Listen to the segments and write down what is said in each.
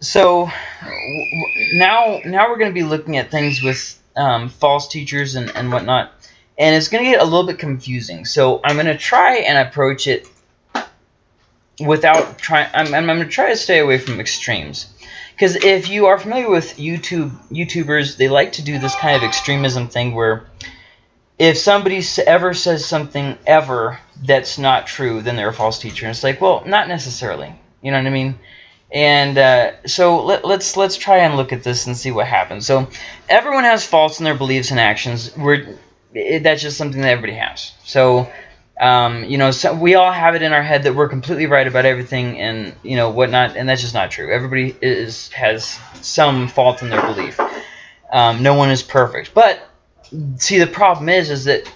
so now now we're going to be looking at things with um, false teachers and, and whatnot. And it's going to get a little bit confusing. So I'm going to try and approach it without trying. I'm, I'm going to try to stay away from extremes. Because if you are familiar with YouTube YouTubers, they like to do this kind of extremism thing where if somebody ever says something ever that's not true, then they're a false teacher. And it's like, well, not necessarily. You know what I mean? And uh, so let, let's let's try and look at this and see what happens. So everyone has faults in their beliefs and actions. We're it, that's just something that everybody has. So um, you know, so we all have it in our head that we're completely right about everything and you know whatnot, and that's just not true. Everybody is has some fault in their belief. Um, no one is perfect, but see the problem is is that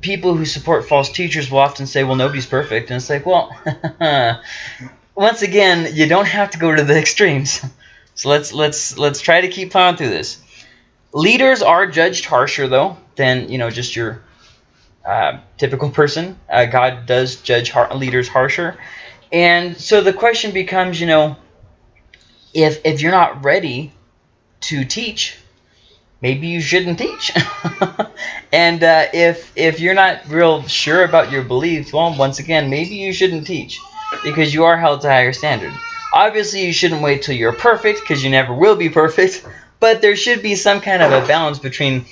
people who support false teachers will often say, well, nobody's perfect, and it's like, well, once again, you don't have to go to the extremes. So let's let's let's try to keep plowing through this. Leaders are judged harsher though than you know just your uh, typical person. Uh, God does judge har leaders harsher, and so the question becomes, you know, if if you're not ready to teach, maybe you shouldn't teach. and uh, if if you're not real sure about your beliefs, well, once again, maybe you shouldn't teach because you are held to higher standard. Obviously, you shouldn't wait till you're perfect because you never will be perfect, but there should be some kind of a balance between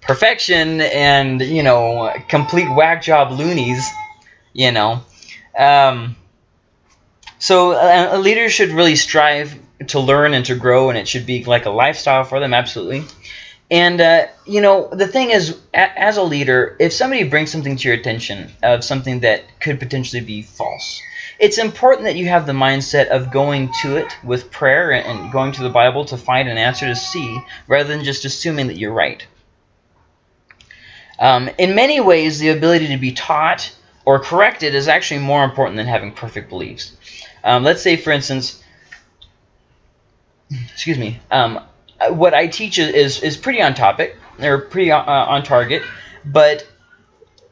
perfection and, you know, complete whack job loonies, you know. Um, so a, a leader should really strive to learn and to grow, and it should be like a lifestyle for them, absolutely. And, uh, you know, the thing is, as a leader, if somebody brings something to your attention of something that could potentially be false, it's important that you have the mindset of going to it with prayer and going to the Bible to find an answer to see rather than just assuming that you're right. Um, in many ways, the ability to be taught or corrected is actually more important than having perfect beliefs. Um, let's say, for instance, excuse me, um, what I teach is, is pretty on topic, or pretty uh, on target, but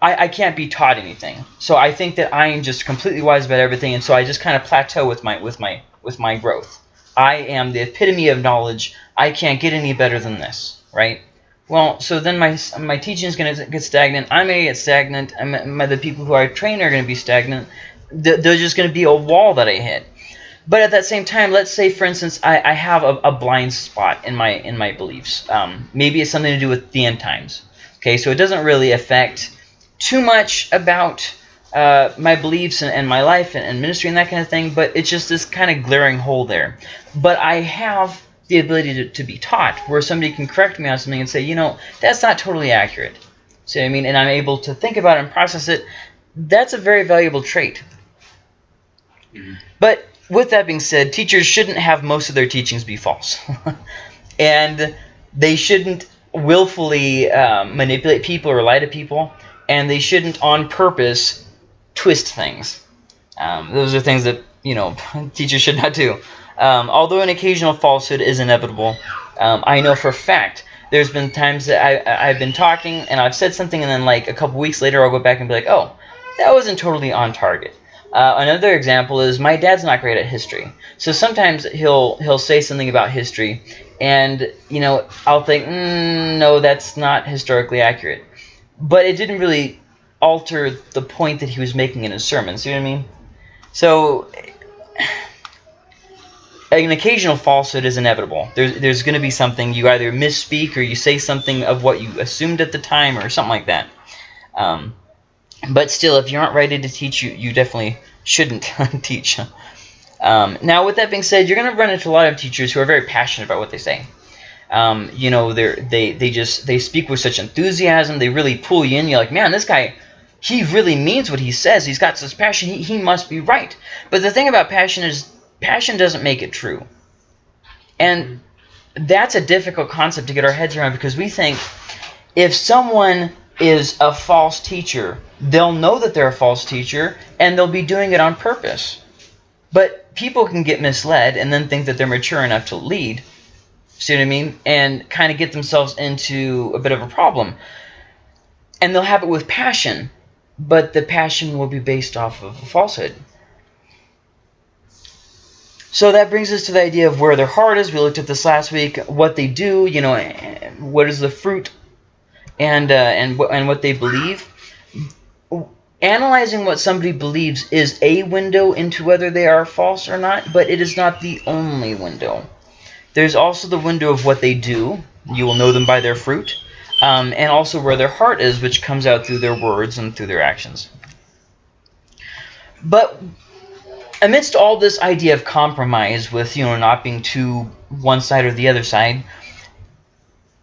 I, I can't be taught anything. So I think that I am just completely wise about everything, and so I just kind of plateau with my with my with my growth. I am the epitome of knowledge. I can't get any better than this, right? Well, so then my my teaching is going to get stagnant. Going to get stagnant. I'm, my, the people who I train are going to be stagnant. There's just going to be a wall that I hit. But at that same time, let's say, for instance, I, I have a, a, blind spot in my in my beliefs. Um, maybe it's something to do with the end times. Okay, so it doesn't really affect too much about uh, my beliefs and, and my life and, and, ministry and that kind of thing, but it's just this kind of glaring hole there. But I have the ability to, to be taught where somebody can correct me on something and say, you know, that's not totally accurate. See what I mean? And I'm able to think about it and process it. That's a very valuable trait. Mm -hmm. But with that being said, teachers shouldn't have most of their teachings be false. and they shouldn't willfully um, manipulate people or lie to people and they shouldn't on purpose twist things. Um, those are things that you know teachers should not do. Um, although an occasional falsehood is inevitable, um, I know for a fact there's been times that I, I've been talking and I've said something and then like a couple weeks later I'll go back and be like, oh, that wasn't totally on target. Uh, another example is my dad's not great at history, so sometimes he'll he'll say something about history, and you know I'll think, mm, no, that's not historically accurate but it didn't really alter the point that he was making in his sermon. See what I mean? So an occasional falsehood is inevitable. There's there's going to be something you either misspeak or you say something of what you assumed at the time or something like that. Um, but still, if you aren't ready to teach, you you definitely shouldn't teach. Um, now, with that being said, you're going to run into a lot of teachers who are very passionate about what they say. Um, you know, they they they just they speak with such enthusiasm. They really pull you in. You're like, man, this guy, he really means what he says. He's got such passion. He he must be right. But the thing about passion is, passion doesn't make it true, and that's a difficult concept to get our heads around because we think if someone is a false teacher, they'll know that they're a false teacher and they'll be doing it on purpose. But people can get misled and then think that they're mature enough to lead See what I mean? And kind of get themselves into a bit of a problem. And they'll have it with passion, but the passion will be based off of a falsehood. So that brings us to the idea of where their heart is. We looked at this last week. What they do, you know, what is the fruit, and uh, and and what they believe. Analyzing what somebody believes is a window into whether they are false or not, but it is not the only window. There's also the window of what they do. You will know them by their fruit. Um, and also where their heart is, which comes out through their words and through their actions. But amidst all this idea of compromise with, you know, not being too one side or the other side,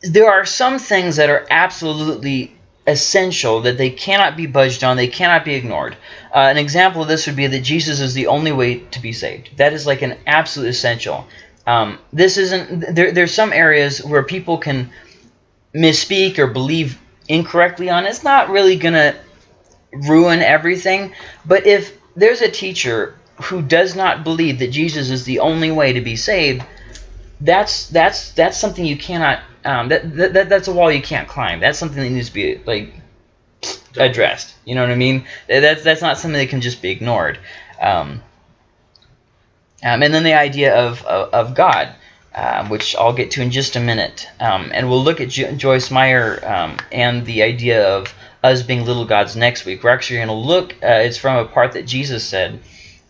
there are some things that are absolutely essential that they cannot be budged on, they cannot be ignored. Uh, an example of this would be that Jesus is the only way to be saved. That is like an absolute essential. Um, this isn't there. There's some areas where people can misspeak or believe incorrectly on. It's not really gonna ruin everything. But if there's a teacher who does not believe that Jesus is the only way to be saved, that's that's that's something you cannot. Um, that, that that's a wall you can't climb. That's something that needs to be like addressed. You know what I mean? That's that's not something that can just be ignored. Um, um, and then the idea of, of, of God, uh, which I'll get to in just a minute. Um, and we'll look at jo Joyce Meyer um, and the idea of us being little gods next week. We're actually going to look, uh, it's from a part that Jesus said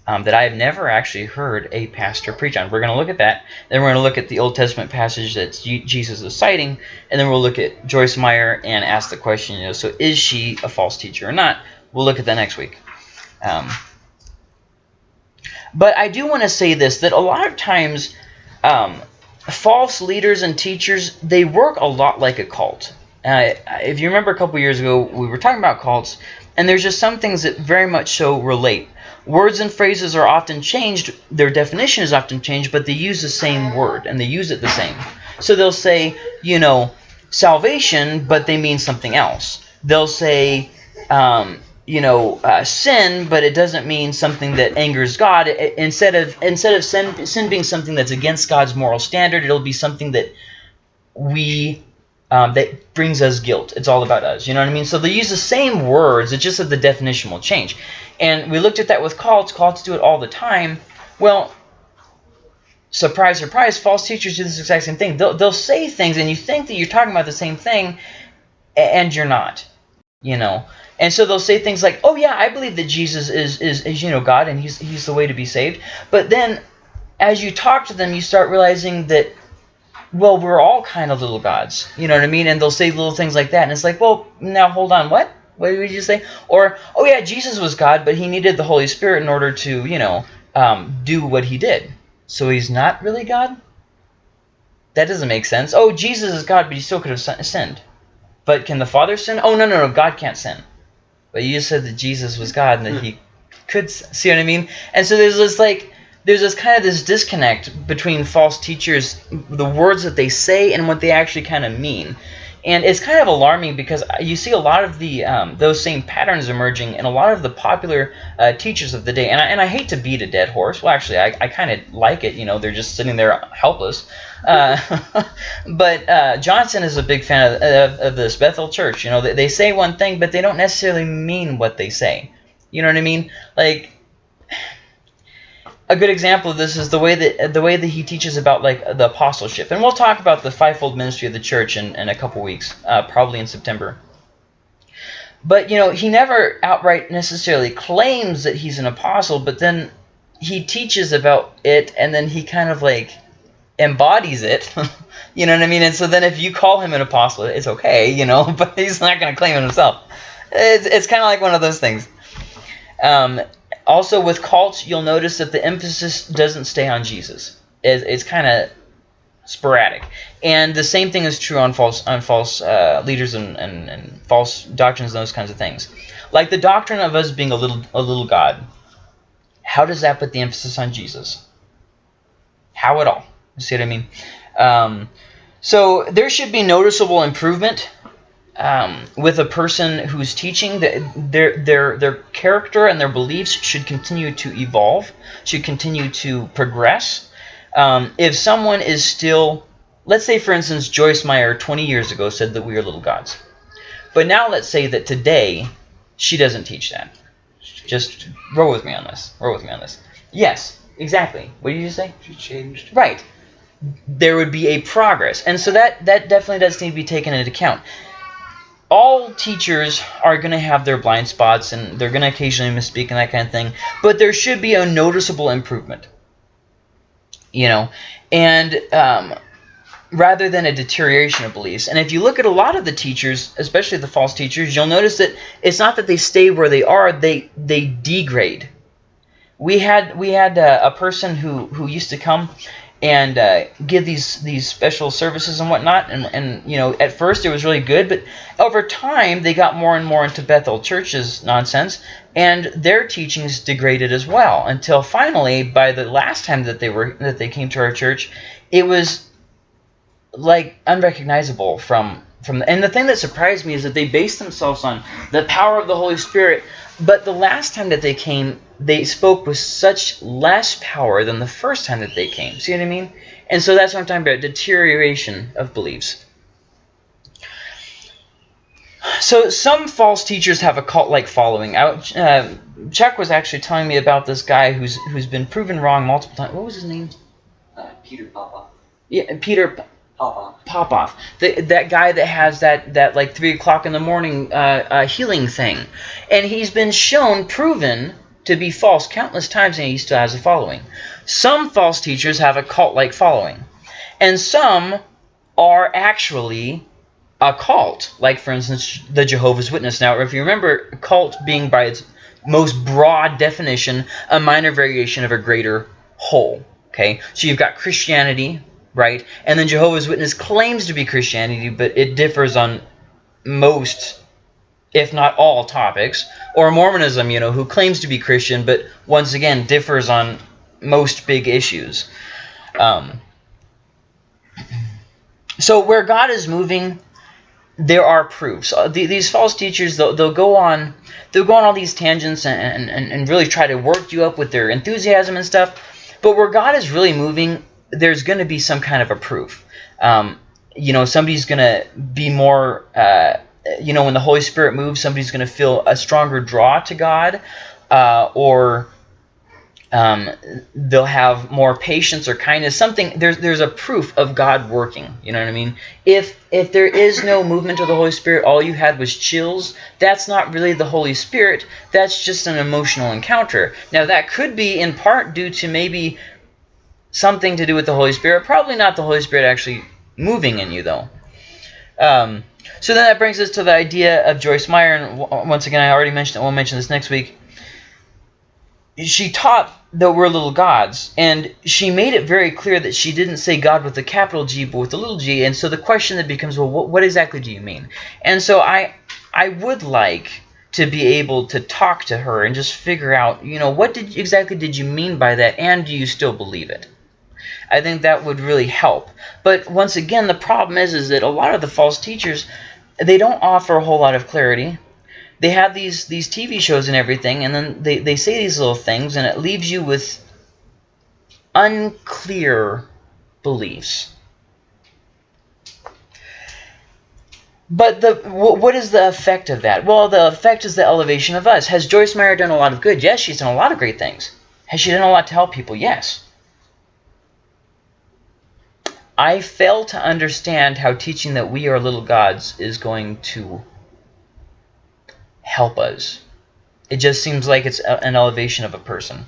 um, that I have never actually heard a pastor preach on. We're going to look at that. Then we're going to look at the Old Testament passage that Jesus is citing. And then we'll look at Joyce Meyer and ask the question, you know, so is she a false teacher or not? We'll look at that next week. But I do want to say this, that a lot of times um, false leaders and teachers, they work a lot like a cult. Uh, if you remember a couple years ago, we were talking about cults, and there's just some things that very much so relate. Words and phrases are often changed, their definition is often changed, but they use the same word, and they use it the same. So they'll say, you know, salvation, but they mean something else. They'll say, um, you know, uh, sin, but it doesn't mean something that angers God. It, instead of instead of sin, sin being something that's against God's moral standard, it'll be something that we um, that brings us guilt. It's all about us. You know what I mean? So they use the same words. It's just that the definition will change. And we looked at that with cults. Cults do it all the time. Well, surprise, surprise, false teachers do this exact same thing. They'll, they'll say things, and you think that you're talking about the same thing, and you're not. You know, and so they'll say things like, "Oh yeah, I believe that Jesus is is, is you know God and he's he's the way to be saved." But then as you talk to them, you start realizing that well, we're all kind of little gods. You know what I mean? And they'll say little things like that. And it's like, "Well, now hold on. What? What did you say?" Or, "Oh yeah, Jesus was God, but he needed the Holy Spirit in order to, you know, um, do what he did. So he's not really God?" That doesn't make sense. Oh, Jesus is God, but he still could have sinned. But can the Father sin? Oh, no, no, no. God can't sin. But you just said that Jesus was God and that hmm. he could see what I mean. And so there's this like there's this kind of this disconnect between false teachers, the words that they say and what they actually kind of mean. And it's kind of alarming because you see a lot of the um, those same patterns emerging in a lot of the popular uh, teachers of the day. And I, and I hate to beat a dead horse. Well, actually, I, I kind of like it. You know, they're just sitting there helpless. Uh, but uh, Johnson is a big fan of, of, of, this Bethel Church. You know, they, they say one thing, but they don't necessarily mean what they say. You know what I mean? Like a good example of this is the way that the way that he teaches about like the apostleship, and we'll talk about the fivefold ministry of the church in, in a couple weeks, uh, probably in September. But you know, he never outright necessarily claims that he's an apostle, but then he teaches about it, and then he kind of like embodies it. you know what I mean? And so then if you call him an apostle, it's okay, you know, but he's not going to claim it himself. It's, it's kind of like one of those things. Um, also, with cults, you'll notice that the emphasis doesn't stay on Jesus. It's, it's kind of sporadic. And the same thing is true on false on false uh, leaders and, and, and false doctrines and those kinds of things. Like the doctrine of us being a little a little God. How does that put the emphasis on Jesus? How at all? You see what I mean? Um, so there should be noticeable improvement um, with a person who's teaching, their, their, their character and their beliefs should continue to evolve, should continue to progress. Um, if someone is still, let's say for instance, Joyce Meyer 20 years ago said that we are little gods. But now let's say that today she doesn't teach that. Just roll with me on this. Roll with me on this. Yes, Exactly. What did you say? She changed. Right. There would be a progress. And so that, that definitely does need to be taken into account. All teachers are going to have their blind spots and they're going to occasionally misspeak and that kind of thing. But there should be a noticeable improvement. You know, and um, rather than a deterioration of beliefs. And if you look at a lot of the teachers, especially the false teachers, you'll notice that it's not that they stay where they are, they they degrade. We had we had a, a person who who used to come and uh, give these these special services and whatnot, and and you know at first it was really good, but over time they got more and more into Bethel Church's nonsense, and their teachings degraded as well until finally by the last time that they were that they came to our church, it was like unrecognizable from from the, and the thing that surprised me is that they based themselves on the power of the Holy Spirit but the last time that they came they spoke with such less power than the first time that they came see what I mean and so that's what I'm talking about deterioration of beliefs so some false teachers have a cult-like following. uh, Chuck was actually telling me about this guy who's who's been proven wrong multiple times. What was his name? Uh, Peter Popoff. Yeah, Peter Popoff. Popoff. The, that guy that has that, that like 3 o'clock in the morning uh, uh, healing thing. And he's been shown, proven to be false countless times, and he still has a following. Some false teachers have a cult-like following. And some are actually a cult. Like, for instance, the Jehovah's Witness. Now, if you remember, cult being by its most broad definition, a minor variation of a greater whole. Okay, so you've got Christianity, right? And then Jehovah's Witness claims to be Christianity, but it differs on most, if not all, topics. Or Mormonism, you know, who claims to be Christian, but once again differs on most big issues. Um, so where God is moving, there are proofs. Uh, these false teachers, they'll, they'll go on, they'll go on all these tangents and, and, and really try to work you up with their enthusiasm and stuff. But where God is really moving, there's going to be some kind of a proof. Um, you know, somebody's going to be more, uh, you know, when the Holy Spirit moves, somebody's going to feel a stronger draw to God, uh, or um, they'll have more patience or kindness. Something there's there's a proof of God working. You know what I mean? If if there is no movement of the Holy Spirit, all you had was chills. That's not really the Holy Spirit. That's just an emotional encounter. Now that could be in part due to maybe something to do with the Holy Spirit. Probably not the Holy Spirit actually moving in you, though. Um, so then that brings us to the idea of Joyce Meyer. And uh, once again, I already mentioned it. We'll mention this next week. She taught that we're little gods. And she made it very clear that she didn't say God with a capital G, but with a little g. And so the question that becomes, well, what, what exactly do you mean? And so I, I would like to be able to talk to her and just figure out, you know, what did exactly did you mean by that, and do you still believe it? I think that would really help. But once again, the problem is, is that a lot of the false teachers, they don't offer a whole lot of clarity. They have these these TV shows and everything, and then they, they say these little things, and it leaves you with unclear beliefs. But the what is the effect of that? Well, the effect is the elevation of us. Has Joyce Meyer done a lot of good? Yes, she's done a lot of great things. Has she done a lot to help people? Yes. I fail to understand how teaching that we are little gods is going to help us. It just seems like it's an elevation of a person.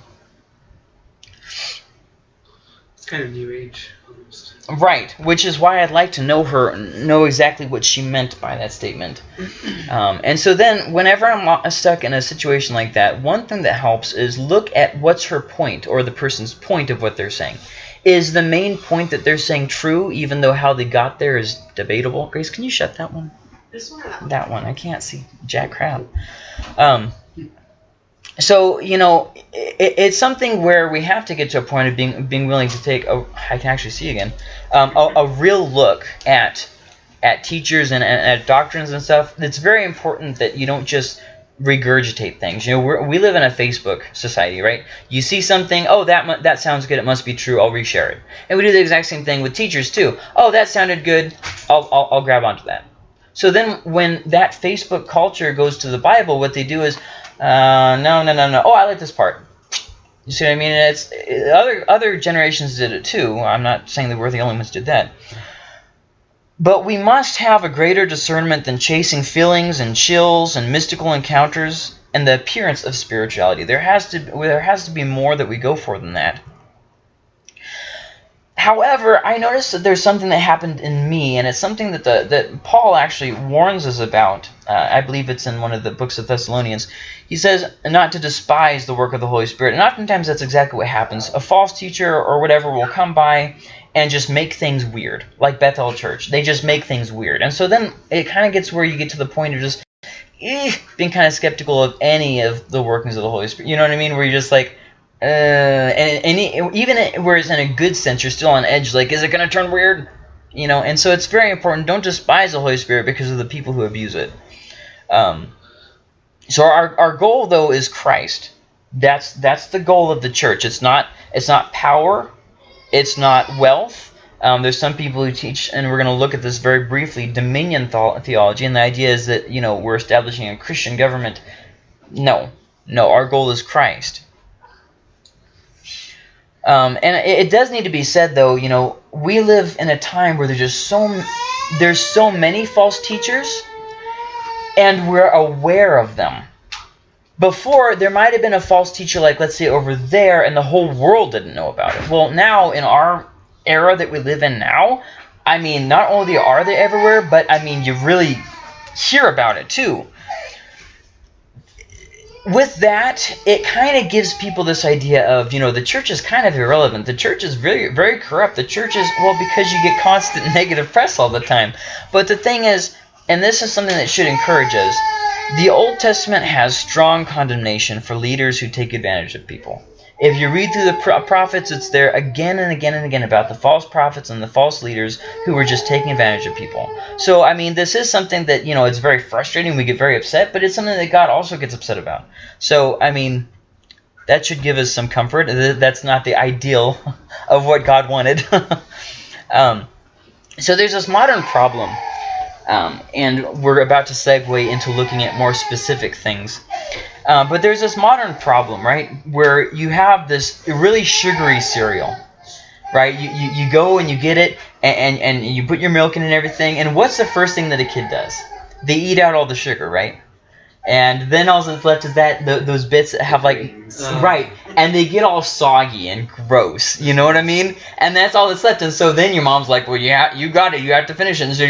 It's kind of new age, almost. Right, which is why I'd like to know her, know exactly what she meant by that statement. Um, and so then, whenever I'm stuck in a situation like that, one thing that helps is look at what's her point, or the person's point of what they're saying. Is the main point that they're saying true, even though how they got there is debatable? Grace, can you shut that one? This one? That one. I can't see jack crap. Um, so, you know, it, it's something where we have to get to a point of being being willing to take, a, I can actually see again, um, a, a real look at at teachers and, and at doctrines and stuff. It's very important that you don't just regurgitate things. You know, we we live in a Facebook society, right? You see something, oh, that that sounds good. It must be true. I'll reshare it. And we do the exact same thing with teachers too. Oh, that sounded good. I'll, I'll, I'll grab onto that. So then when that Facebook culture goes to the Bible, what they do is, uh, no, no, no, no. Oh, I like this part. You see what I mean? It's other other generations did it too. I'm not saying that we're the only ones did that. But we must have a greater discernment than chasing feelings and chills and mystical encounters and the appearance of spirituality. There has to there has to be more that we go for than that. However, I noticed that there's something that happened in me, and it's something that the that Paul actually warns us about. Uh, I believe it's in one of the books of Thessalonians. He says not to despise the work of the Holy Spirit, and oftentimes that's exactly what happens. A false teacher or whatever will come by and just make things weird, like Bethel Church. They just make things weird, and so then it kind of gets where you get to the point of just eh, being kind of skeptical of any of the workings of the Holy Spirit. You know what I mean? Where you're just like uh, and, and even whereas in a good sense, you're still on edge. Like, is it going to turn weird? You know, and so it's very important. Don't despise the Holy Spirit because of the people who abuse it. Um, so our, our goal though is Christ. That's that's the goal of the church. It's not it's not power. It's not wealth. Um, there's some people who teach, and we're going to look at this very briefly, dominion theology, and the idea is that you know we're establishing a Christian government. No, no. Our goal is Christ. Um, and it, it, does need to be said, though, you know, we live in a time where there's just so there's so many false teachers, and we're aware of them. Before, there might have been a false teacher, like let's say over there, and the whole world didn't know about it. Well, now in our era that we live in now, I mean, not only are they everywhere, but I mean, you really hear about it too with that, it kind of gives people this idea of, you know, the church is kind of irrelevant. The church is very, very corrupt. The church is, well, because you get constant negative press all the time. But the thing is, and this is something that should encourage us, the Old Testament has strong condemnation for leaders who take advantage of people. If you read through the prophets, it's there again and again and again about the false prophets and the false leaders who were just taking advantage of people. So, I mean, this is something that, you know, it's very frustrating. We get very upset, but it's something that God also gets upset about. So, I mean, that should give us some comfort. That's not the ideal of what God wanted. um, so there's this modern problem, um, and we're about to segue into looking at more specific things. Uh, but there's this modern problem, right, where you have this really sugary cereal, right? You, you, you go and you get it, and, and, and you put your milk in and everything, and what's the first thing that a kid does? They eat out all the sugar, right? And then all that's left is that the, those bits have like uh, right, and they get all soggy and gross. You know what I mean? And that's all that's left. And so then your mom's like, "Well, yeah, you got it. You have to finish it." And so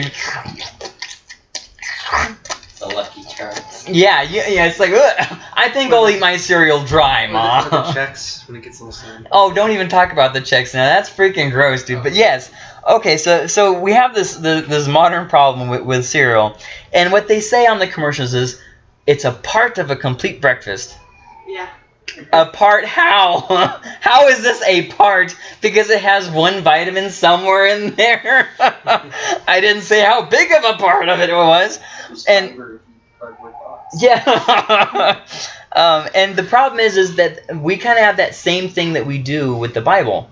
the lucky charms. Yeah, yeah, yeah. It's like, ugh, I think I'll eat my cereal dry, mom. The, the Chex when it gets a little sad. Oh, don't even talk about the Chex now. That's freaking gross, dude. But yes, okay. So, so we have this the, this modern problem with, with cereal, and what they say on the commercials is, it's a part of a complete breakfast. Yeah. A part how? how is this a part? Because it has one vitamin somewhere in there. I didn't say how big of a part of it it was. And yeah. um, and the problem is, is that we kind of have that same thing that we do with the Bible.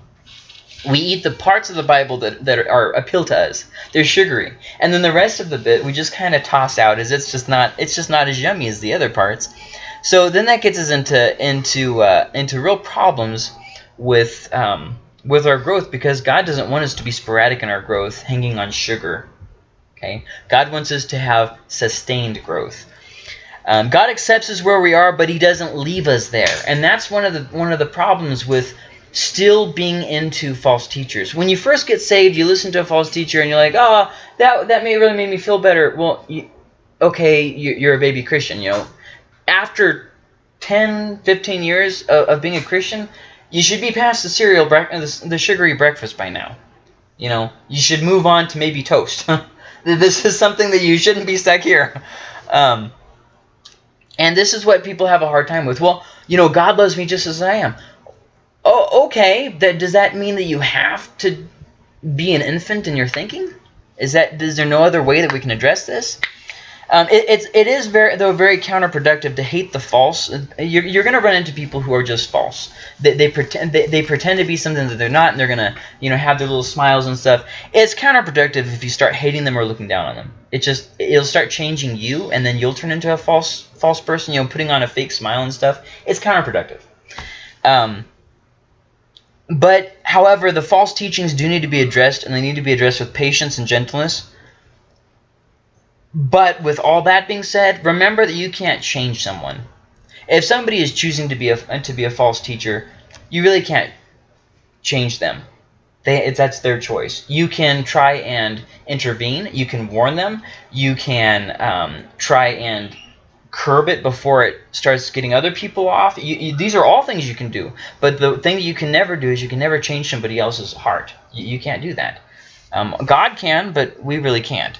We eat the parts of the Bible that, that are appeal to us. They're sugary, and then the rest of the bit we just kind of toss out as it's just not it's just not as yummy as the other parts. So then that gets us into into uh, into real problems with um, with our growth because God doesn't want us to be sporadic in our growth, hanging on sugar. Okay, God wants us to have sustained growth. Um, God accepts us where we are, but He doesn't leave us there, and that's one of the one of the problems with still being into false teachers. When you first get saved, you listen to a false teacher, and you're like, "Oh, that that may really made me feel better." Well, you, okay, you're a baby Christian, you know after 10, 15 years of, of being a Christian, you should be past the cereal, the, the sugary breakfast by now. You know, you should move on to maybe toast. this is something that you shouldn't be stuck here. Um, and this is what people have a hard time with. Well, you know, God loves me just as I am. Oh, okay. That does that mean that you have to be an infant in your thinking? Is that is there no other way that we can address this? Um, it, it's it is very though very counterproductive to hate the false. You're, you're going to run into people who are just false. They, they pretend they, they pretend to be something that they're not, and they're going to you know have their little smiles and stuff. It's counterproductive if you start hating them or looking down on them. It just it'll start changing you, and then you'll turn into a false false person. You know, putting on a fake smile and stuff. It's counterproductive. Um, but however, the false teachings do need to be addressed, and they need to be addressed with patience and gentleness. But with all that being said, remember that you can't change someone. If somebody is choosing to be a to be a false teacher, you really can't change them. They, that's their choice. You can try and intervene. You can warn them. You can um, try and curb it before it starts getting other people off. You, you, these are all things you can do. But the thing that you can never do is you can never change somebody else's heart. You, you can't do that. Um, God can, but we really can't.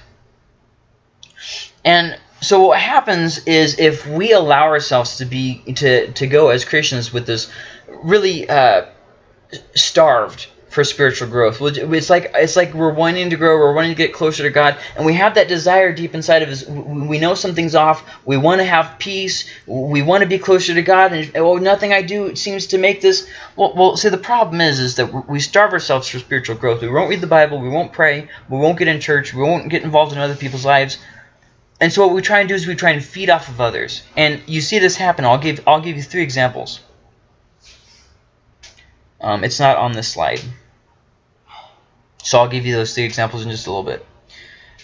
And so what happens is if we allow ourselves to be to to go as Christians with this really uh, starved for spiritual growth. It's like it's like we're wanting to grow, we're wanting to get closer to God, and we have that desire deep inside of us. We know something's off. We want to have peace. We want to be closer to God, and oh, nothing I do seems to make this. Well, well, see, the problem is, is that we starve ourselves for spiritual growth. We won't read the Bible. We won't pray. We won't get in church. We won't get involved in other people's lives. And so what we try and do is we try and feed off of others. And you see this happen. I'll give I'll give you three examples. Um, it's not on this slide. So I'll give you those three examples in just a little bit.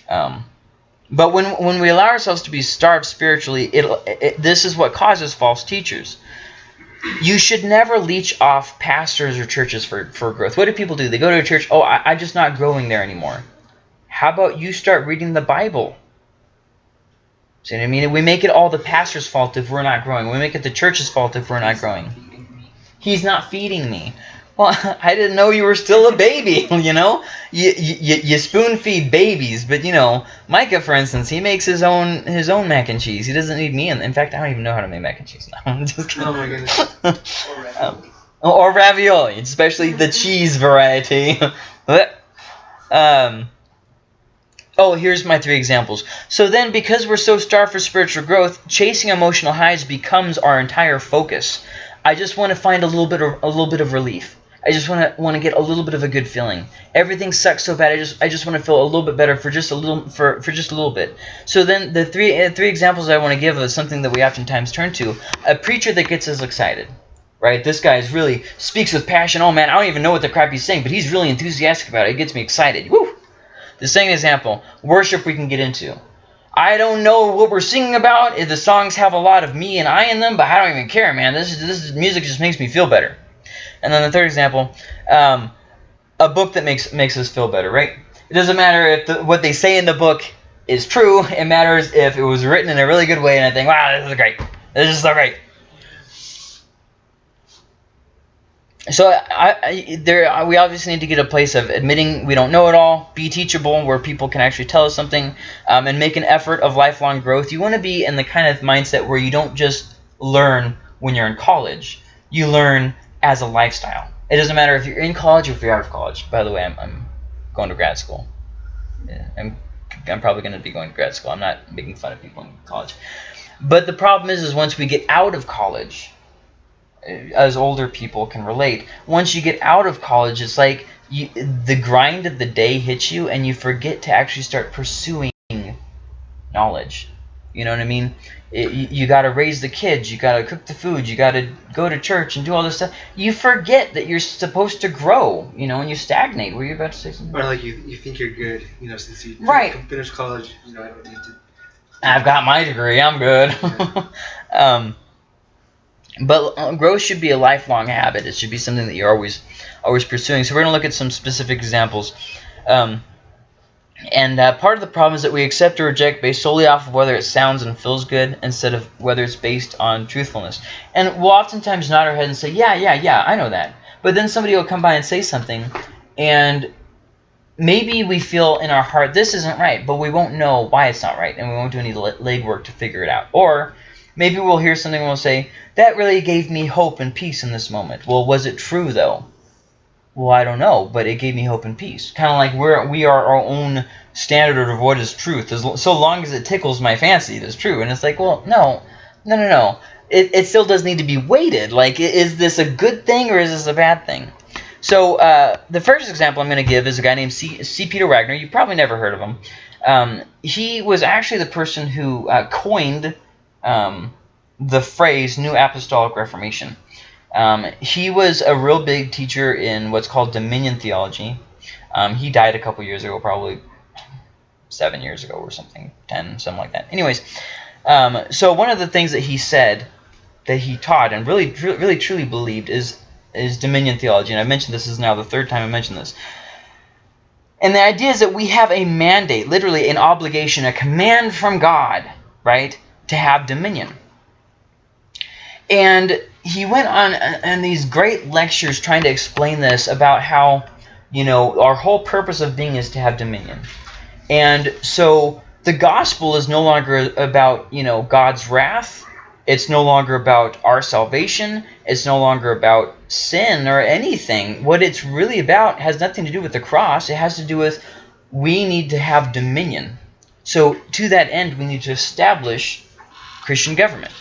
Um, but when when we allow ourselves to be starved spiritually, it, it this is what causes false teachers. You should never leech off pastors or churches for, for growth. What do people do? They go to a church, oh, I, I'm just not growing there anymore. How about you start reading the Bible? See what I mean? We make it all the pastor's fault if we're not growing. We make it the church's fault if we're not growing. He's not feeding me. Well, I didn't know you were still a baby, you know? You, you, you spoon feed babies, but, you know, Micah, for instance, he makes his own his own mac and cheese. He doesn't need me. And in fact, I don't even know how to make mac and cheese now. I'm just kidding. Oh, my goodness. or ravioli. Um, or ravioli, especially the cheese variety. um, oh, here's my three examples. So then, because we're so starved for spiritual growth, chasing emotional highs becomes our entire focus. I just want to find a little bit of a little bit of relief. I just want to want to get a little bit of a good feeling. Everything sucks so bad. I just I just want to feel a little bit better for just a little for for just a little bit. So then the three uh, three examples I want to give is something that we oftentimes turn to: a preacher that gets us excited. Right, this guy is really speaks with passion. Oh man, I don't even know what the crap he's saying, but he's really enthusiastic about it. It gets me excited. Woo! The same example, worship we can get into. I don't know what we're singing about. If the songs have a lot of me and I in them, but I don't even care, man. This this music just makes me feel better. And then the third example, um, a book that makes makes us feel better, right? It doesn't matter if the, what they say in the book is true. It matters if it was written in a really good way and I think, wow, this is great. This is so great. So I, I, there, we obviously need to get a place of admitting we don't know it all, be teachable, where people can actually tell us something, um, and make an effort of lifelong growth. You want to be in the kind of mindset where you don't just learn when you're in college. You learn as a lifestyle. It doesn't matter if you're in college or if you're out of college. By the way, I'm, I'm going to grad school. Yeah, I'm, I'm probably going to be going to grad school. I'm not making fun of people in college. But the problem is, is once we get out of college, uh, as older people can relate, once you get out of college, it's like you, the grind of the day hits you and you forget to actually start pursuing knowledge. You know what I mean? It, you, you got to raise the kids. You got to cook the food. You got to go to church and do all this stuff. You forget that you're supposed to grow, you know, and you stagnate. Were you about to say something? Or like you, you think you're good, you know, since you right. finished college, you know, I don't need to. I've got my degree. I'm good. um, but uh, growth should be a lifelong habit. It should be something that you're always always pursuing. So we're going to look at some specific examples. Um, and uh, part of the problem is that we accept or reject based solely off of whether it sounds and feels good instead of whether it's based on truthfulness. And we'll oftentimes nod our head and say, yeah, yeah, yeah, I know that. But then somebody will come by and say something, and maybe we feel in our heart this isn't right, but we won't know why it's not right, and we won't do any legwork to figure it out. Or maybe we'll hear something and we'll say, that really gave me hope and peace in this moment. Well, was it true, though? Well, I don't know, but it gave me hope and peace. Kind of like we're we are our own standard of what is truth. As, so long as it tickles my fancy, it is true. And it's like, well, no, no, no, no. It, it still does need to be weighted. Like, is this a good thing or is this a bad thing? So uh, the first example I'm going to give is a guy named C. C. Peter Wagner. You've probably never heard of him. Um, he was actually the person who uh, coined um, the phrase New Apostolic Reformation. Um, he was a real big teacher in what's called dominion theology. Um, he died a couple years ago, probably seven years ago or something, ten, something like that. Anyways, um, so one of the things that he said that he taught and really, really, truly believed is is dominion theology. And I've mentioned this, this is now the third time I mentioned this. And the idea is that we have a mandate, literally an obligation, a command from God, right, to have dominion. And he went on uh, and these great lectures trying to explain this about how, you know, our whole purpose of being is to have dominion. And so the gospel is no longer about, you know, God's wrath. It's no longer about our salvation. It's no longer about sin or anything. What it's really about has nothing to do with the cross. It has to do with we need to have dominion. So to that end, we need to establish Christian government.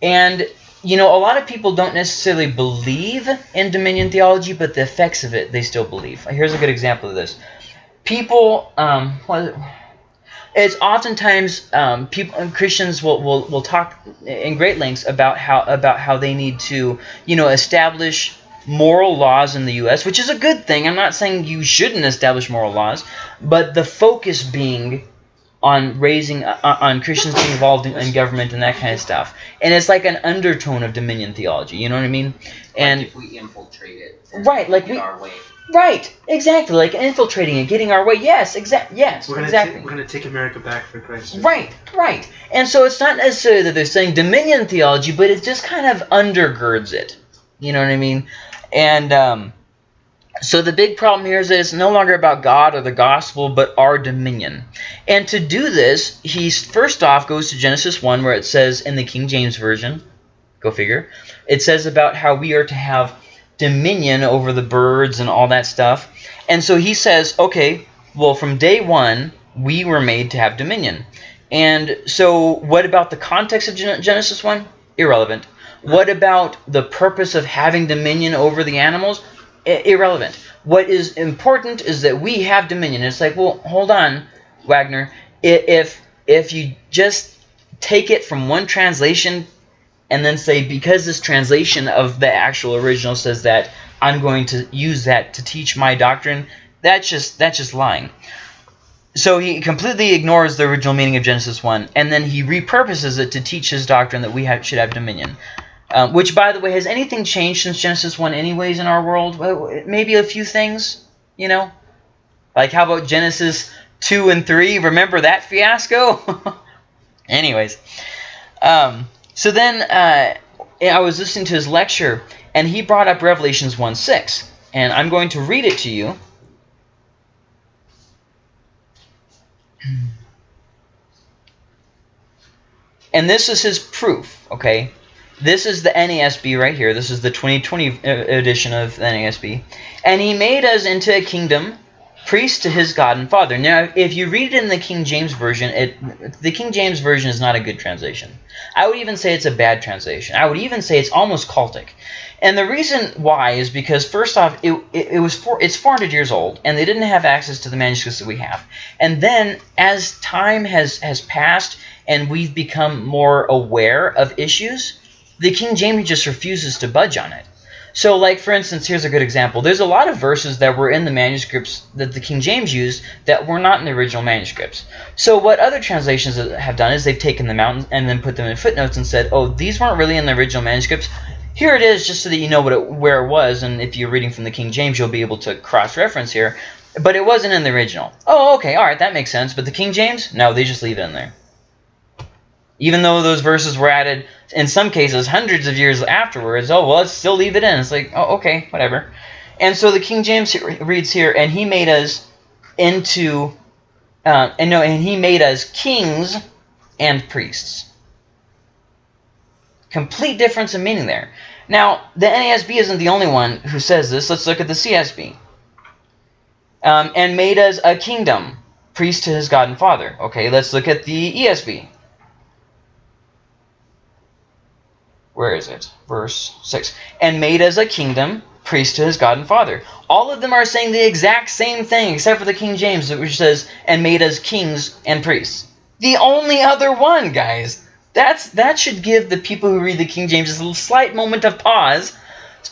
And, you know, a lot of people don't necessarily believe in dominion theology, but the effects of it, they still believe. Here's a good example of this. People, um, it's oftentimes um, people Christians will, will will talk in great lengths about how about how they need to you know establish moral laws in the U.S., which is a good thing. I'm not saying you shouldn't establish moral laws, but the focus being on raising uh, on Christians being involved in, in, government and that kind of stuff. And it's like an undertone of dominion theology. You know what I mean? And like if we infiltrate it, right? Like we. Our way. Right, exactly, like infiltrating and getting our way. Yes, exact. Yes, we're exactly. we're gonna take America back for Christ. Right, right. And so it's not necessarily that they're saying dominion theology, but it just kind of undergirds it. You know what I mean? And um, so the big problem here is that it's no longer about God or the gospel, but our dominion. And to do this, he first off goes to Genesis 1, where it says in the King James Version, go figure, it says about how we are to have dominion over the birds and all that stuff. And so he says, okay, well, from day one, we were made to have dominion. And so what about the context of Genesis 1? Irrelevant. What about the purpose of having dominion over the animals? Irrelevant. What is important is that we have dominion. It's like, well, hold on, Wagner. If if you just take it from one translation and then say because this translation of the actual original says that I'm going to use that to teach my doctrine that's just that's just lying so he completely ignores the original meaning of Genesis 1 and then he repurposes it to teach his doctrine that we have, should have dominion um, which by the way has anything changed since Genesis 1 anyways in our world maybe a few things you know like how about Genesis 2 and 3 remember that fiasco anyways um, so then uh, I was listening to his lecture, and he brought up Revelations 1.6. And I'm going to read it to you. And this is his proof, okay? This is the NASB right here. This is the 2020 uh, edition of the NASB. And he made us into a kingdom priest to his God and Father. Now, if you read it in the King James Version, it the King James Version is not a good translation. I would even say it's a bad translation. I would even say it's almost cultic. And the reason why is because, first off, it, it, it was four, it's 400 years old, and they didn't have access to the manuscripts that we have. And then, as time has, has passed and we've become more aware of issues, the King James just refuses to budge on it. So, like, for instance, here's a good example. There's a lot of verses that were in the manuscripts that the King James used that were not in the original manuscripts. So what other translations have done is they've taken them out and then put them in footnotes and said, oh, these weren't really in the original manuscripts. Here it is, just so that you know what it, where it was, and if you're reading from the King James, you'll be able to cross-reference here. But it wasn't in the original. Oh, okay, all right, that makes sense. But the King James? No, they just leave it in there. Even though those verses were added, in some cases, hundreds of years afterwards, oh, well, let's still leave it in. It's like, oh, okay, whatever. And so the King James reads here, and he made us into, uh, and no, and he made us kings and priests. Complete difference in meaning there. Now, the NASB isn't the only one who says this. Let's look at the CSB. Um, and made us a kingdom, priest to his God and Father. Okay, let's look at the ESV. Where is it? Verse 6. And made as a kingdom, priest to his God and Father. All of them are saying the exact same thing, except for the King James, which says, and made as kings and priests. The only other one, guys. That's that should give the people who read the King James a little slight moment of pause.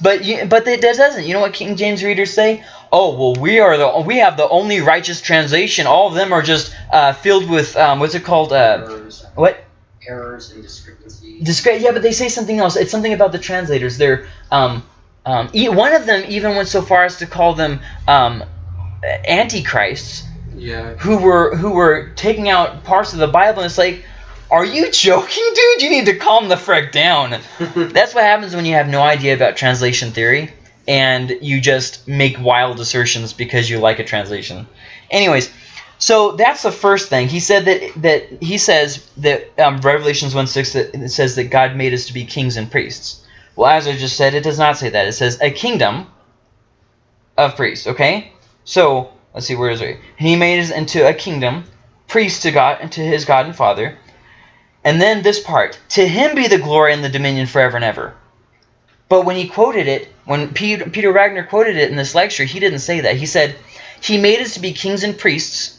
But you, but it doesn't. You know what King James readers say? Oh well, we are the we have the only righteous translation. All of them are just uh, filled with um, what's it called? Uh, what? Errors and discrepancies. Discre- yeah, but they say something else. It's something about the translators. They're um, um, e- one of them even went so far as to call them um, antichrists Yeah. who were who were taking out parts of the Bible. And it's like, are you joking, dude? You need to calm the frick down. That's what happens when you have no idea about translation theory and you just make wild assertions because you like a translation. Anyways, so that's the first thing. He said that that he says that um, Revelations 1 6 that it says that God made us to be kings and priests. Well, as I just said, it does not say that. It says a kingdom of priests. Okay, so let's see where is it. He made us into a kingdom, priests to God and to His God and Father. And then this part, to Him be the glory and the dominion forever and ever. But when he quoted it, when Peter, Peter Wagner quoted it in this lecture, he didn't say that. He said, He made us to be kings and priests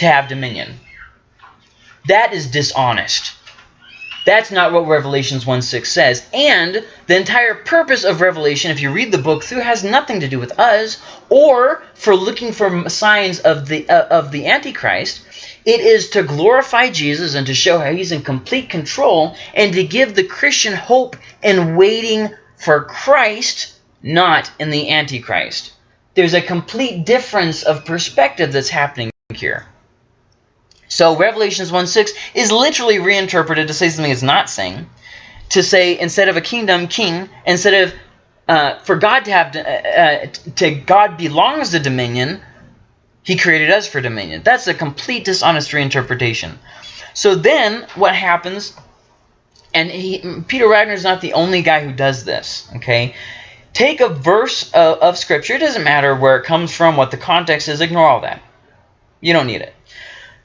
to have dominion. That is dishonest. That's not what Revelations 1 6 says. And the entire purpose of Revelation, if you read the book through, has nothing to do with us or for looking for signs of the, uh, of the Antichrist. It is to glorify Jesus and to show how he's in complete control and to give the Christian hope in waiting for Christ, not in the Antichrist. There's a complete difference of perspective that's happening here. So Revelations 1.6 is literally reinterpreted to say something it's not saying. To say instead of a kingdom, king, instead of uh, for God to have, uh, uh, to God belongs the dominion, he created us for dominion. That's a complete dishonest reinterpretation. So then what happens, and he, Peter Wagner is not the only guy who does this, okay? Take a verse of, of Scripture. It doesn't matter where it comes from, what the context is. Ignore all that. You don't need it.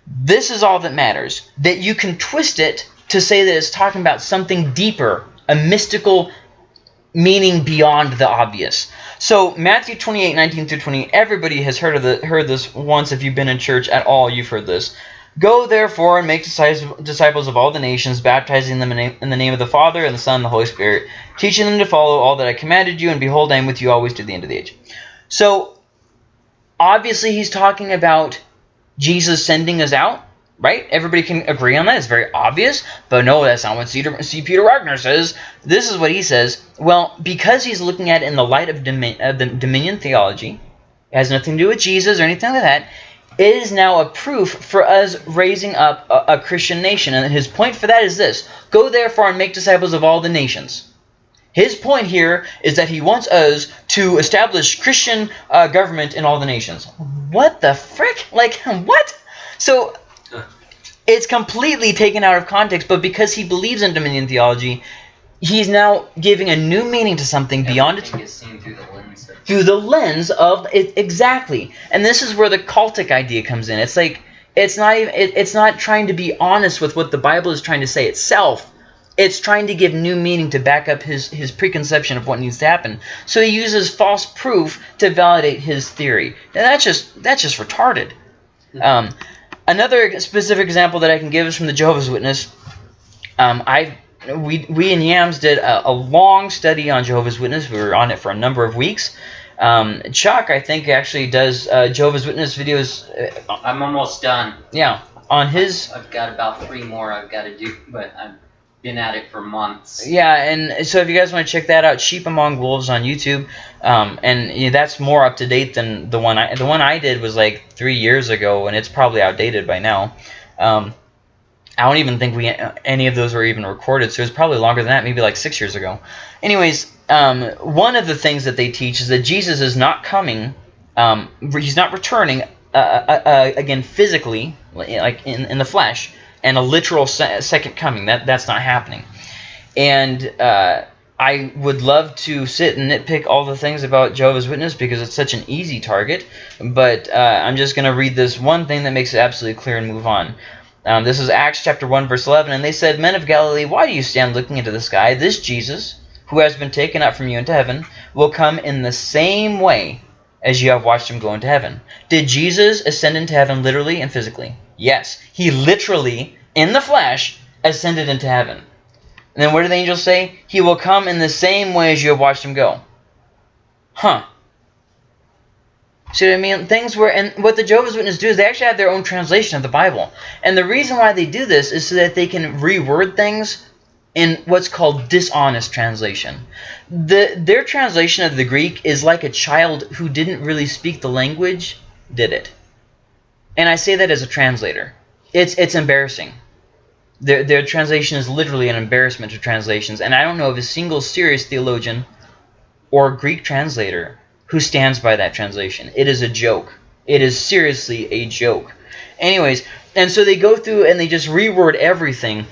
This is all that matters. That you can twist it to say that it's talking about something deeper, a mystical meaning beyond the obvious. So Matthew 28, 19 through 20, everybody has heard of the heard this once if you've been in church at all, you've heard this. Go therefore and make disciples of all the nations, baptizing them in the name of the Father and the Son and the Holy Spirit, teaching them to follow all that I commanded you, and behold, I am with you always to the end of the age. So obviously he's talking about Jesus sending us out, right? Everybody can agree on that. It's very obvious. But no, that's not what C. Peter Wagner says. This is what he says. Well, because he's looking at it in the light of, domin of uh, the dominion theology, it has nothing to do with Jesus or anything like that, it is now a proof for us raising up a, a Christian nation. And his point for that is this. Go therefore and make disciples of all the nations. His point here is that he wants us to establish Christian uh, government in all the nations. What the frick? Like, what? So, it's completely taken out of context, but because he believes in dominion theology, he's now giving a new meaning to something beyond its... Everything is seen through the lens of Through the lens of... it Exactly. And this is where the cultic idea comes in. It's like, it's not even... It, it's not trying to be honest with what the Bible is trying to say itself it's trying to give new meaning to back up his, his preconception of what needs to happen. So he uses false proof to validate his theory. And that's just that's just retarded. Um, another specific example that I can give is from the Jehovah's Witness. Um, I we we in Yams did a, a, long study on Jehovah's Witness. We were on it for a number of weeks. Um, Chuck, I think, actually does uh, Jehovah's Witness videos. Uh, I'm almost done. Yeah, on his. I've got about three more I've got to do, but I'm been at it for months. Yeah, and so if you guys want to check that out, Sheep Among Wolves on YouTube, um, and that's more up to date than the one I the one I did was like three years ago, and it's probably outdated by now. Um, I don't even think we any of those were even recorded, so it was probably longer than that, maybe like six years ago. Anyways, um, one of the things that they teach is that Jesus is not coming, um, he's not returning uh, uh, uh, again physically, like in in the flesh and a literal se second coming. That That's not happening. And uh, I would love to sit and nitpick all the things about Jehovah's Witness because it's such an easy target. But uh, I'm just going to read this one thing that makes it absolutely clear and move on. Um, this is Acts chapter 1, verse 11. And they said, Men of Galilee, why do you stand looking into the sky? This Jesus, who has been taken up from you into heaven, will come in the same way as you have watched him go into heaven. Did Jesus ascend into heaven literally and physically? Yes. He literally, in the flesh, ascended into heaven. And then what do the angels say? He will come in the same way as you have watched him go. Huh. See what I mean? Things where, and what the Jehovah's Witnesses do is they actually have their own translation of the Bible. And the reason why they do this is so that they can reword things in what's called dishonest translation. The, their translation of the Greek is like a child who didn't really speak the language did it. And I say that as a translator. It's, it's embarrassing. Their, their translation is literally an embarrassment to translations. And I don't know of a single serious theologian or Greek translator who stands by that translation. It is a joke. It is seriously a joke. Anyways, and so they go through and they just reword everything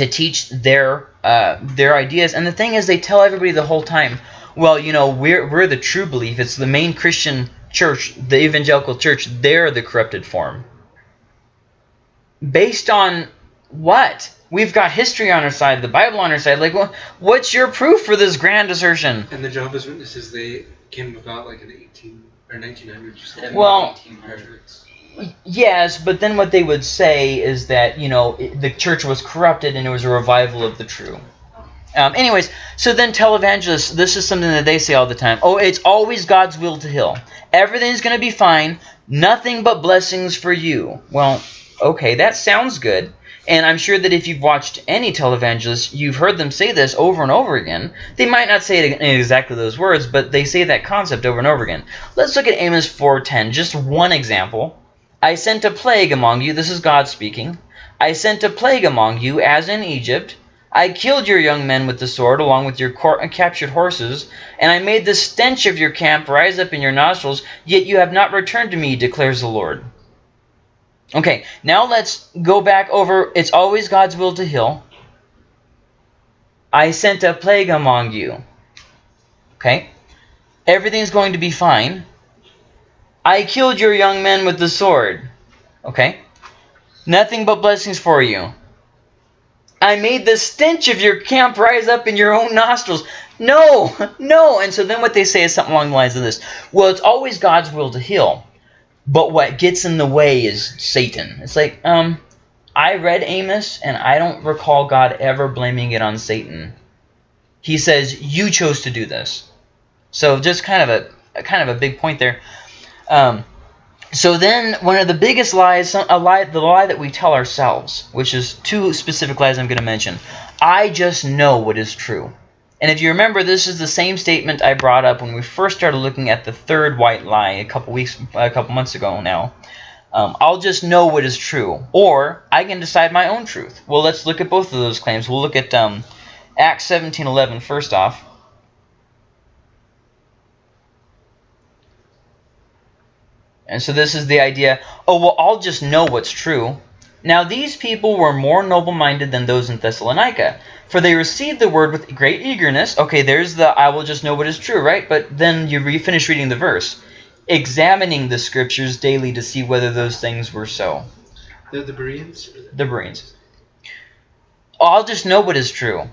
to teach their uh, their ideas. And the thing is, they tell everybody the whole time, well, you know, we're we're the true belief. It's the main Christian church, the evangelical church. They're the corrupted form. Based on what? We've got history on our side, the Bible on our side. Like, well, what's your proof for this grand assertion? And the Jehovah's Witnesses, they came about like in the 18 or 1900s. Well, 1800s. Yes, but then what they would say is that, you know, the church was corrupted and it was a revival of the true. Um, anyways, so then televangelists, this is something that they say all the time. Oh, it's always God's will to heal. Everything's going to be fine. Nothing but blessings for you. Well, okay, that sounds good. And I'm sure that if you've watched any televangelist, you've heard them say this over and over again. They might not say it in exactly those words, but they say that concept over and over again. Let's look at Amos 4.10, just one example. I sent a plague among you. This is God speaking. I sent a plague among you, as in Egypt. I killed your young men with the sword, along with your captured horses, and I made the stench of your camp rise up in your nostrils, yet you have not returned to me, declares the Lord. Okay, now let's go back over. It's always God's will to heal. I sent a plague among you. Okay, everything's going to be fine. I killed your young men with the sword. Okay? Nothing but blessings for you. I made the stench of your camp rise up in your own nostrils. No, no. And so then what they say is something along the lines of this. Well, it's always God's will to heal. But what gets in the way is Satan. It's like, um, I read Amos, and I don't recall God ever blaming it on Satan. He says, you chose to do this. So just kind of a, a kind of a big point there. Um, so then, one of the biggest lies, a lie, the lie that we tell ourselves, which is two specific lies I'm going to mention. I just know what is true. And if you remember, this is the same statement I brought up when we first started looking at the third white lie a couple weeks, a couple months ago now. Um, I'll just know what is true, or I can decide my own truth. Well, let's look at both of those claims. We'll look at um, Acts 17:11 first off. And so this is the idea, oh, well, I'll just know what's true. Now these people were more noble-minded than those in Thessalonica, for they received the word with great eagerness. Okay, there's the I will just know what is true, right? But then you re finish reading the verse. Examining the scriptures daily to see whether those things were so. They're the Bereans? The Bereans. I'll just know what is true.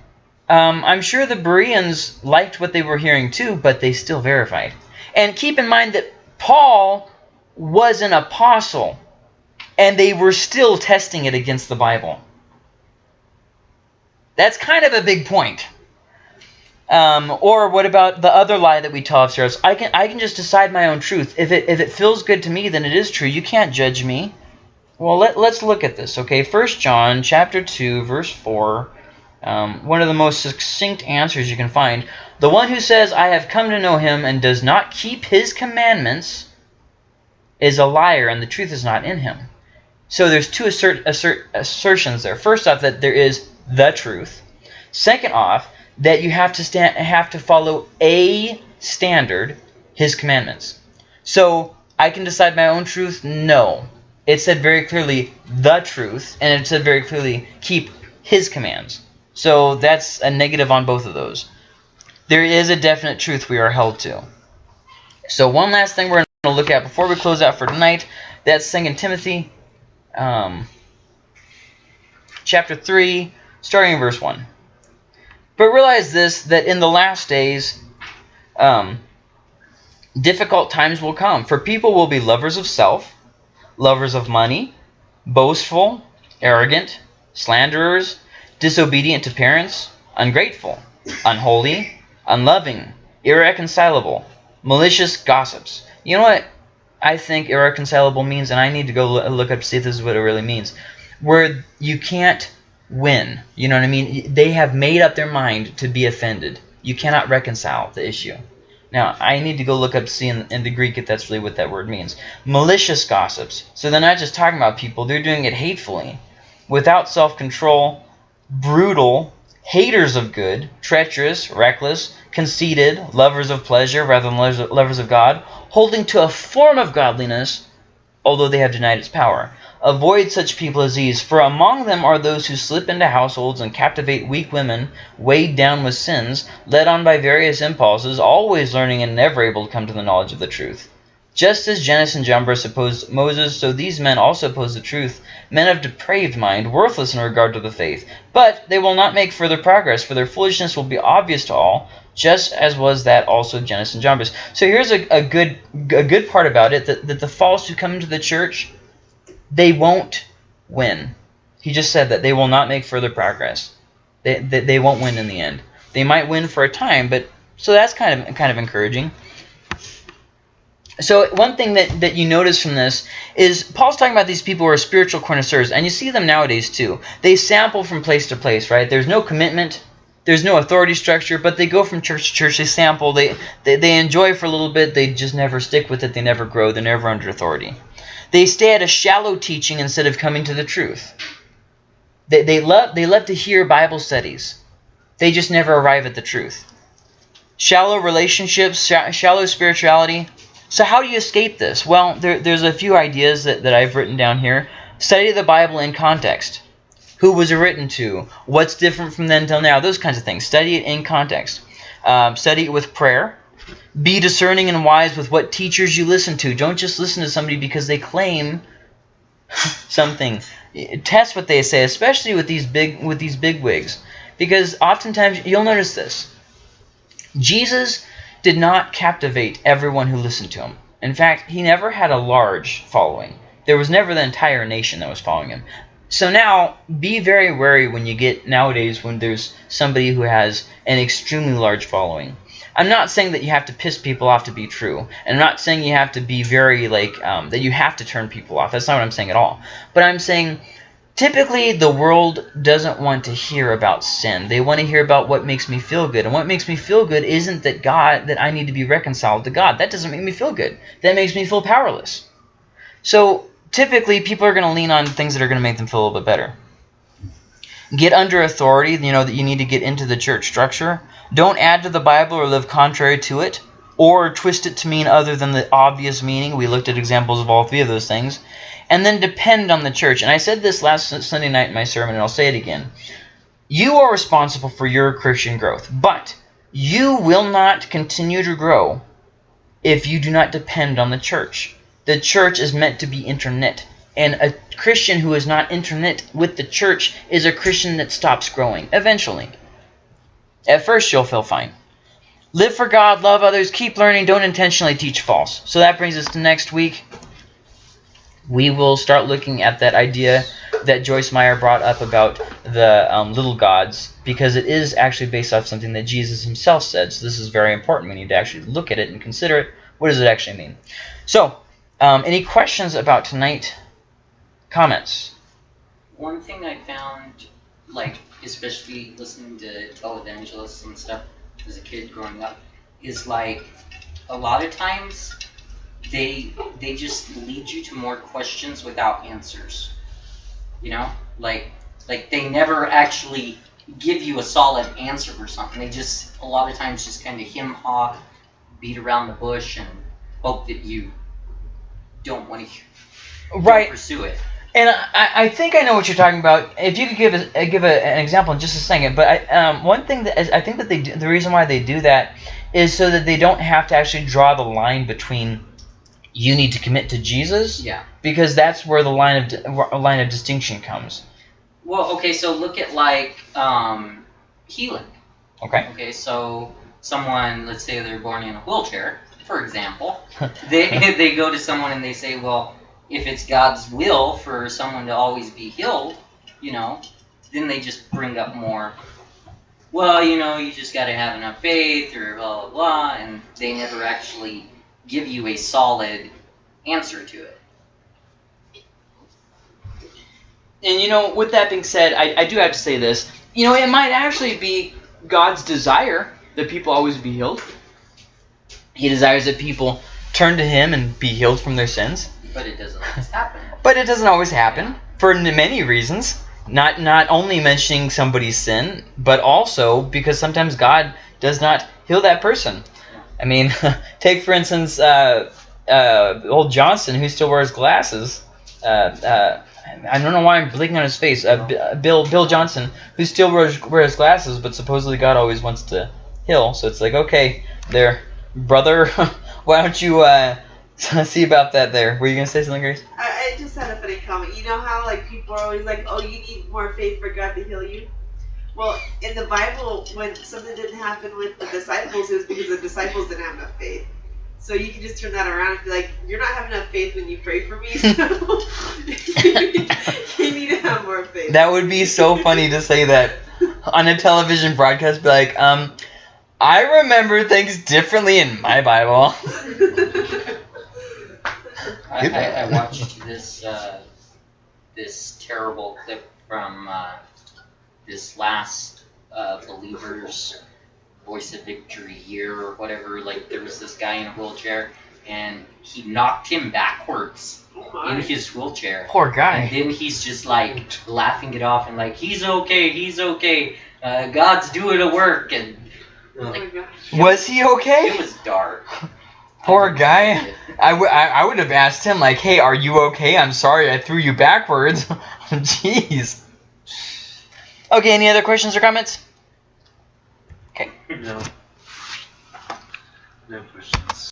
Um, I'm sure the Bereans liked what they were hearing too, but they still verified. And keep in mind that Paul was an apostle, and they were still testing it against the Bible. That's kind of a big point. Um, or what about the other lie that we tell ourselves? I can I can just decide my own truth. If it if it feels good to me, then it is true. You can't judge me. Well, let, let's look at this, okay? First John chapter 2, verse 4. Um, one of the most succinct answers you can find. The one who says, I have come to know him and does not keep his commandments is a liar and the truth is not in him. So there's two assert, assert, assertions there. First off, that there is the truth. Second off, that you have to stand, have to follow a standard, his commandments. So I can decide my own truth? No. It said very clearly the truth, and it said very clearly keep his commands. So that's a negative on both of those. There is a definite truth we are held to. So one last thing we're to look at before we close out for tonight, that's 2 Timothy um, chapter 3, starting in verse 1. But realize this, that in the last days, um, difficult times will come. For people will be lovers of self, lovers of money, boastful, arrogant, slanderers, disobedient to parents, ungrateful, unholy, unloving, irreconcilable, malicious gossips. You know what I think irreconcilable means, and I need to go look up to see if this is what it really means. Where you can't win. You know what I mean? They have made up their mind to be offended. You cannot reconcile the issue. Now, I need to go look up to see in, in, the Greek if that's really what that word means. Malicious gossips. So they're not just talking about people, they're doing it hatefully. Without self-control, brutal, haters of good, treacherous, reckless, conceited, lovers of pleasure rather than lovers of God, holding to a form of godliness, although they have denied its power. Avoid such people as these, for among them are those who slip into households and captivate weak women, weighed down with sins, led on by various impulses, always learning and never able to come to the knowledge of the truth. Just as Jannes and Jambres opposed Moses, so these men also oppose the truth, men of depraved mind, worthless in regard to the faith. But they will not make further progress, for their foolishness will be obvious to all, just as was that also of Jannes and Jambres. So here's a, a good a good part about it, that, that the false who come into the church, they won't win. He just said that they will not make further progress. They, they, they won't win in the end. They might win for a time, but so that's kind of kind of encouraging. So one thing that, that you notice from this is Paul's talking about these people who are spiritual connoisseurs, and you see them nowadays too. They sample from place to place, right? There's no commitment, there's no authority structure, but they go from church to church, they sample, they, they, they enjoy for a little bit, they just never stick with it, they never grow, they're never under authority. They stay at a shallow teaching instead of coming to the truth. They, they, love, they love to hear Bible studies. They just never arrive at the truth. Shallow relationships, sh shallow spirituality. So how do you escape this? Well, there, there's a few ideas that, that I've written down here. Study the Bible in context. Who was it written to? What's different from then till now? Those kinds of things. Study it in context. Um, study it with prayer. Be discerning and wise with what teachers you listen to. Don't just listen to somebody because they claim something. Test what they say, especially with these big with these big wigs, because oftentimes you'll notice this. Jesus did not captivate everyone who listened to him. In fact, he never had a large following. There was never the entire nation that was following him. So now, be very wary when you get nowadays when there's somebody who has an extremely large following. I'm not saying that you have to piss people off to be true. And I'm not saying you have to be very, like, um, that you have to turn people off. That's not what I'm saying at all. But I'm saying typically the world doesn't want to hear about sin. They want to hear about what makes me feel good. And what makes me feel good isn't that God, that I need to be reconciled to God. That doesn't make me feel good. That makes me feel powerless. So typically people are going to lean on things that are going to make them feel a little bit better. Get under authority, you know, that you need to get into the church structure. Don't add to the Bible or live contrary to it, or twist it to mean other than the obvious meaning. We looked at examples of all three of those things. And then depend on the church. And I said this last Sunday night in my sermon, and I'll say it again. You are responsible for your Christian growth, but you will not continue to grow if you do not depend on the church. The church is meant to be internet. And a Christian who is not internet with the church is a Christian that stops growing, eventually. At first, you'll feel fine. Live for God, love others, keep learning, don't intentionally teach false. So that brings us to next week. We will start looking at that idea that Joyce Meyer brought up about the um, little gods because it is actually based off something that Jesus himself said. So this is very important. We need to actually look at it and consider it. What does it actually mean? So, um, any questions about tonight? Comments? One thing I found, like, especially listening to televangelists and stuff as a kid growing up, is like a lot of times they they just lead you to more questions without answers. You know, like like they never actually give you a solid answer for something. They just a lot of times just kind of him haw, beat around the bush, and hope that you don't want to right. pursue it. And I, I think I know what you're talking about. If you could give a, give a, an example in just a second, but I, um, one thing that is, I think that they do, the reason why they do that is so that they don't have to actually draw the line between you need to commit to Jesus, yeah, because that's where the line of line of distinction comes. Well, okay, so look at like um, healing. Okay. Okay, so someone, let's say they're born in a wheelchair, for example, they they go to someone and they say, well if it's God's will for someone to always be healed, you know, then they just bring up more. Well, you know, you just got to have enough faith, or blah blah blah, and they never actually give you a solid answer to it. And you know, with that being said, I, I do have to say this. You know, it might actually be God's desire that people always be healed. He desires that people turn to Him and be healed from their sins. But it doesn't always happen. But it doesn't always happen for n- many reasons. Not not only mentioning somebody's sin, but also because sometimes God does not heal that person. I mean, take for instance uh, uh, old Johnson who still wears glasses. Uh, uh, I don't know why I'm blinking on his face. Uh, B- uh, Bill Bill Johnson who still wears wears glasses, but supposedly God always wants to heal. So it's like, okay, there, brother, why don't you uh, see about that? There, were you gonna say something, Grace? I, I just had a funny comment. You know how like people are always like, "Oh, you need more faith for God to heal you." Well, in the Bible, when something didn't happen with the disciples, it was because the disciples didn't have enough faith. So you can just turn that around and be like, "You're not having enough faith when you pray for me. So you need to have more faith." That would be so funny to say that on a television broadcast. Be like, um, I remember things differently in my Bible. I, I, I watched this uh, this terrible clip from uh, this last uh, Believers Voice of Victory year or whatever. Like there was this guy in a wheelchair and he knocked him backwards in his wheelchair. Poor guy. And then he's just like laughing it off and like he's okay, he's okay. Uh, God's doing a work and my gosh. Was he okay? it was dark. Poor guy. didn't like. I, w- I, I would have asked him like, hey, are you okay? I'm sorry I threw you backwards. Jeez. Okay, any other questions or comments? Okay. No. No questions.